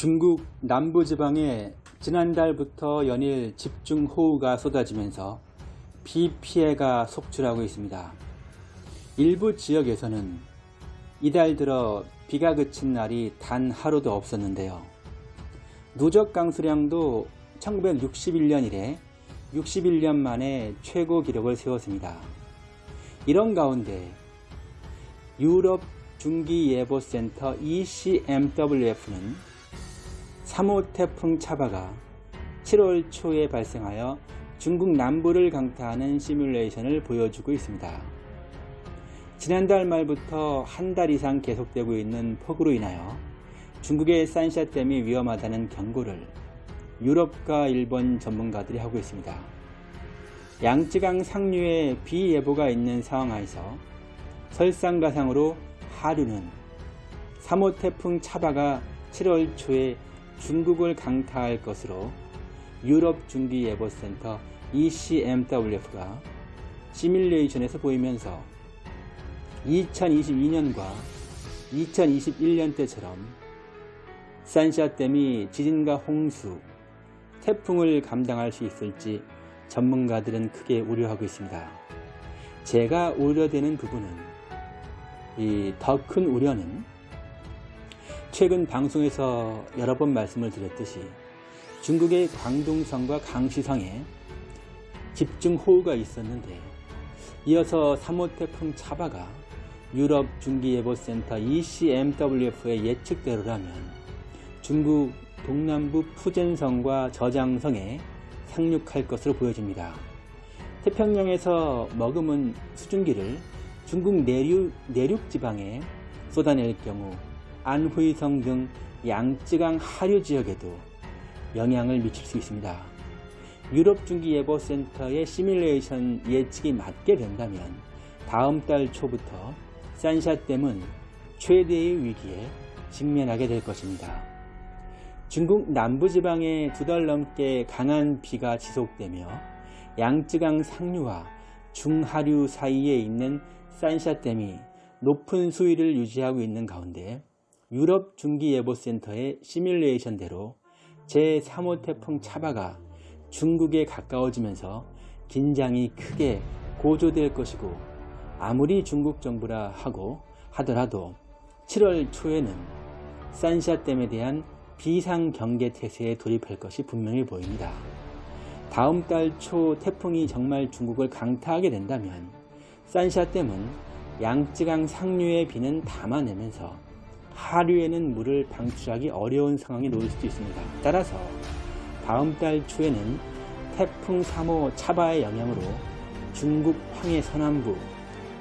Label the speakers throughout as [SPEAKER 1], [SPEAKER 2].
[SPEAKER 1] 중국 남부지방에 지난달부터 연일 집중호우가 쏟아지면서 비 피해가 속출하고 있습니다. 일부 지역에서는 이달 들어 비가 그친 날이 단 하루도 없었는데요. 누적 강수량도 1961년 이래 61년 만에 최고 기록을 세웠습니다. 이런 가운데 유럽 중기예보센터 ECMWF는 3호 태풍 차바가 7월 초에 발생하여 중국 남부를 강타하는 시뮬레이션을 보여주고 있습니다. 지난달 말부터 한 달 이상 계속되고 있는 폭우로 인하여 중국의 산샤댐이 위험하다는 경고를 유럽과 일본 전문가들이 하고 있습니다. 양쯔강 상류에 비 예보가 있는 상황 하에서 설상가상으로 하류는 3호 태풍 차바가 7월 초에 중국을 강타할 것으로 유럽 중기예보센터 ECMWF가 시뮬레이션에서 보이면서 2022년과 2021년 때처럼 산샤댐이 지진과 홍수, 태풍을 감당할 수 있을지 전문가들은 크게 우려하고 있습니다. 제가 우려되는 부분은 더큰 우려는 최근 방송에서 여러 번 말씀을 드렸듯이 중국의 광둥성과 강시성에 집중호우가 있었는데 이어서 3호 태풍 차바가 유럽 중기예보센터 ECMWF의 예측대로라면 중국 동남부 푸젠성과 저장성에 상륙할 것으로 보여집니다. 태평양에서 머금은 수증기를 중국 내륙, 내륙 지방에 쏟아낼 경우 안후이성 등 양쯔강 하류 지역에도 영향을 미칠 수 있습니다. 유럽 중기예보센터의 시뮬레이션 예측이 맞게 된다면 다음 달 초부터 산샤댐은 최대의 위기에 직면하게 될 것입니다. 중국 남부지방에 두 달 넘게 강한 비가 지속되며 양쯔강 상류와 중하류 사이에 있는 산샤댐이 높은 수위를 유지하고 있는 가운데 유럽 중기예보센터의 시뮬레이션대로 제3호 태풍 차바가 중국에 가까워지면서 긴장이 크게 고조될 것이고 아무리 중국 정부라 하고 하더라도 7월 초에는 산샤댐에 대한 비상경계 태세에 돌입할 것이 분명히 보입니다. 다음 달 초 태풍이 정말 중국을 강타하게 된다면 산샤댐은 양쯔강 상류의 비는 담아내면서 하류에는 물을 방출하기 어려운 상황에 놓일 수도 있습니다. 따라서 다음 달 초에는 태풍 3호 차바의 영향으로 중국 황해 서남부,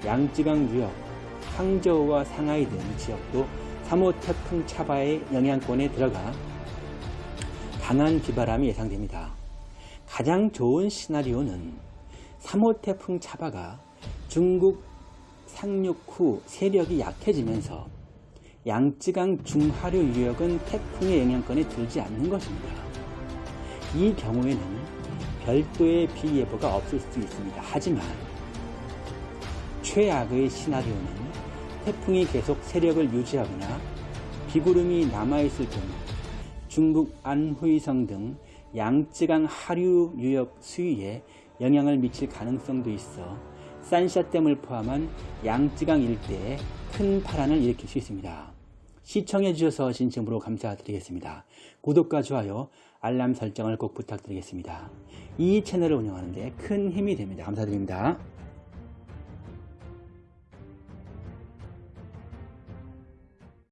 [SPEAKER 1] 양쯔강 유역, 항저우와 상하이 등 지역도 3호 태풍 차바의 영향권에 들어가 강한 비바람이 예상됩니다. 가장 좋은 시나리오는 3호 태풍 차바가 중국 상륙 후 세력이 약해지면서 양쯔강 중하류 유역은 태풍의 영향권에 들지 않는 것입니다. 이 경우에는 별도의 비 예보가 없을 수 있습니다. 하지만 최악의 시나리오는 태풍이 계속 세력을 유지하거나 비구름이 남아있을 경우 중국 안후이성 등 양쯔강 하류 유역 수위에 영향을 미칠 가능성도 있어 산샤댐을 포함한 양쯔강 일대에 큰 파란을 일으킬 수 있습니다. 시청해 주셔서 진심으로 감사드리겠습니다. 구독과 좋아요, 알람 설정을 꼭 부탁드리겠습니다. 이 채널을 운영하는 데 큰 힘이 됩니다. 감사드립니다.